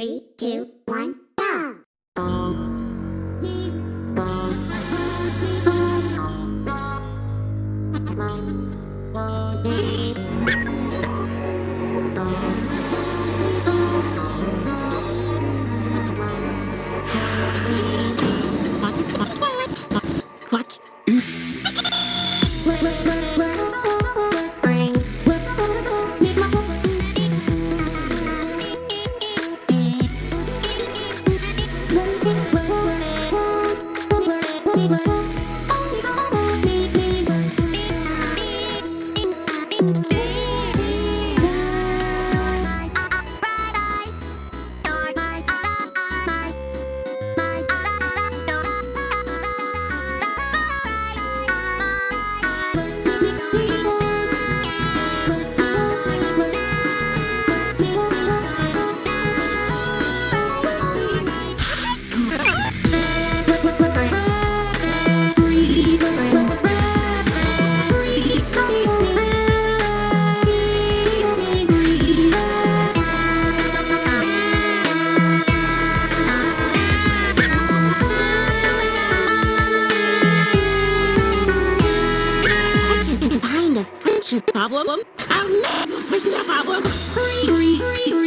Three, two, one, go! Problem? No! There's problem!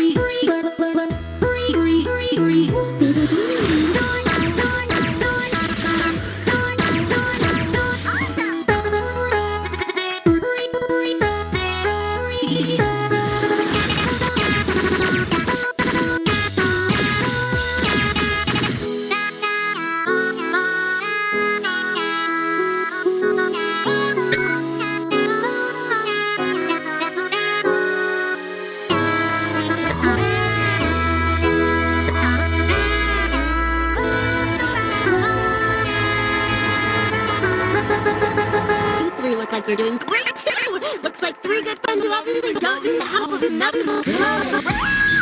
Like you're doing great too! Looks like three good friends who obviously don't need the help of another.